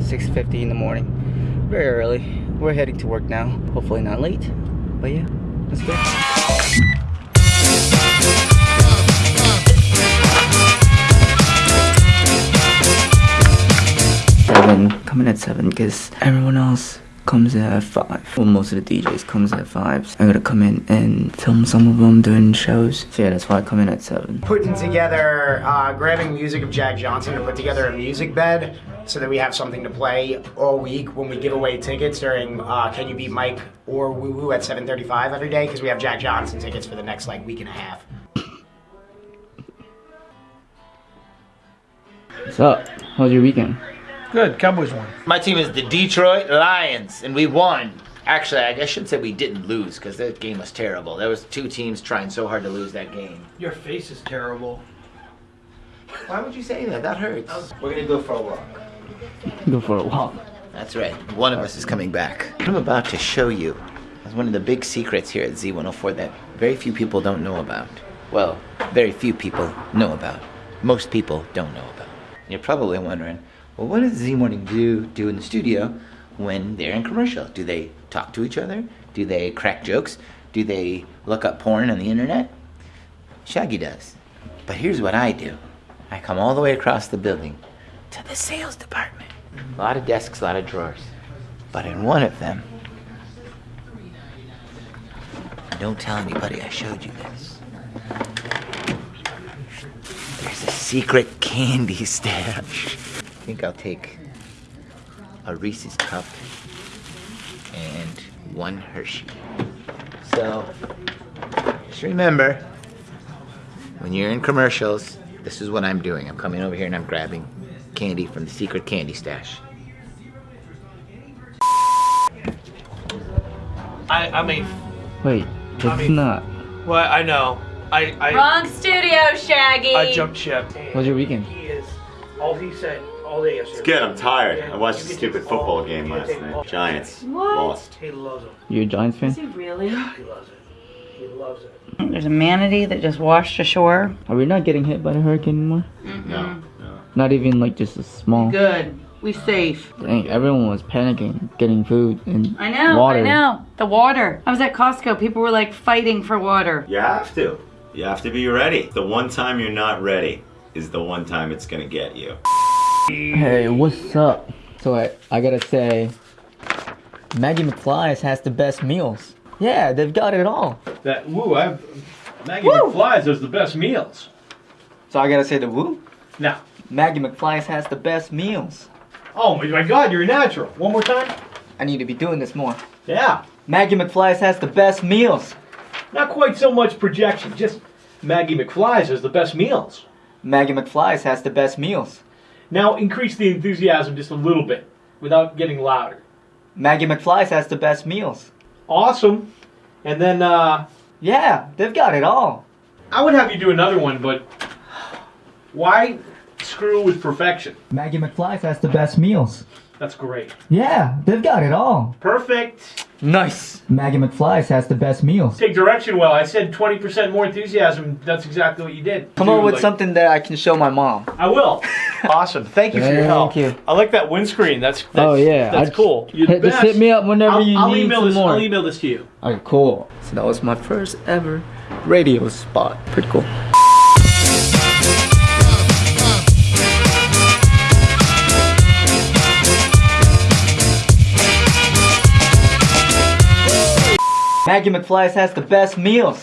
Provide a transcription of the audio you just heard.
6.50 in the morning. Very early. We're heading to work now. Hopefully not late. But yeah, let's go. Coming at seven because everyone else comes at five. Well, most of the DJs comes at five. So I gotta come in and film some of them doing shows. So yeah, that's why I come in at seven. putting together, uh, grabbing music of Jack Johnson to put together a music bed so that we have something to play all week when we give away tickets during uh, Can You Beat Mike or Woo Woo at 7:35 every day because we have Jack Johnson tickets for the next like week and a half. What's up? How was your weekend? Good, Cowboys won. My team is the Detroit Lions, and we won. Actually, I guess I should say we didn't lose because that game was terrible. There was two teams trying so hard to lose that game. Your face is terrible. Why would you say that? That hurts. We're gonna go for a walk. Go for a walk. That's right. One of us is coming back. What I'm about to show you is one of the big secrets here at Z104 that very few people don't know about. Well, very few people know about. Most people don't know about. You're probably wondering, well, what does Z Morning do do in the studio when they're in commercial? Do they talk to each other? Do they crack jokes? Do they look up porn on the internet? Shaggy does. But here's what I do. I come all the way across the building to the sales department. A lot of desks, a lot of drawers. But in one of them, don't tell anybody I showed you this. There's a secret candy stash. I think I'll take a Reese's cup and one Hershey. So, just remember, when you're in commercials, this is what I'm doing. I'm coming over here and I'm grabbing candy from the secret candy stash. I, I mean, Wait, it's I mean- not. well, I know. I, I, Wrong studio, Shaggy. I jumped ship. How was your weekend? He is. All he said all day yesterday. It's good. I'm tired. I watched You the stupid football all- game last take all- night. Giants What? lost. He loves it. You a Giants Is fan? he really? He loves it. He loves it. There's a manatee that just washed ashore. Are we not getting hit by the hurricane anymore? No, no. Not even like just a small. Good. We safe. Dang, everyone was panicking, getting food and I know. water. I know. The water. I was at Costco. People were like fighting for water. You have to. You have to be ready. The one time you're not ready is the one time it's gonna get you. Hey, what's up? So I, I gotta say, Maggie McFly's has the best meals. Yeah, they've got it all. That woo, I've Maggie McFly's has the best meals. So I gotta say the woo. Now, Maggie McFly's has the best meals. oh my my God, you're a natural. One more time. I need to be doing this more. Yeah, Maggie McFly's has the best meals. not quite so much projection. Just Maggie McFly's has the best meals. Maggie McFly's has the best meals. Now increase the enthusiasm just a little bit, without getting louder. Maggie McFly's has the best meals. Awesome. And then uh, Yeah, they've got it all. I would have you do another one, but why screw with perfection? Maggie McFly's has the best meals. That's great. Yeah, they've got it all. Perfect. Nice. Maggie McFly's has the best meals. Take direction well. I said 20% more enthusiasm. That's exactly what you did. Come Dude, on with like- something that I can show my mom. I will. awesome. Thank you for your help. Thank you. I like that windscreen. That's, that's Oh, yeah. That's I- cool. You're the Hit, just best. hit me up whenever I'll, you I'll need email some this. more. I'll email this to you. Alright, cool. So that was my first ever radio spot. Pretty cool. Maggie McFly's has the best meals.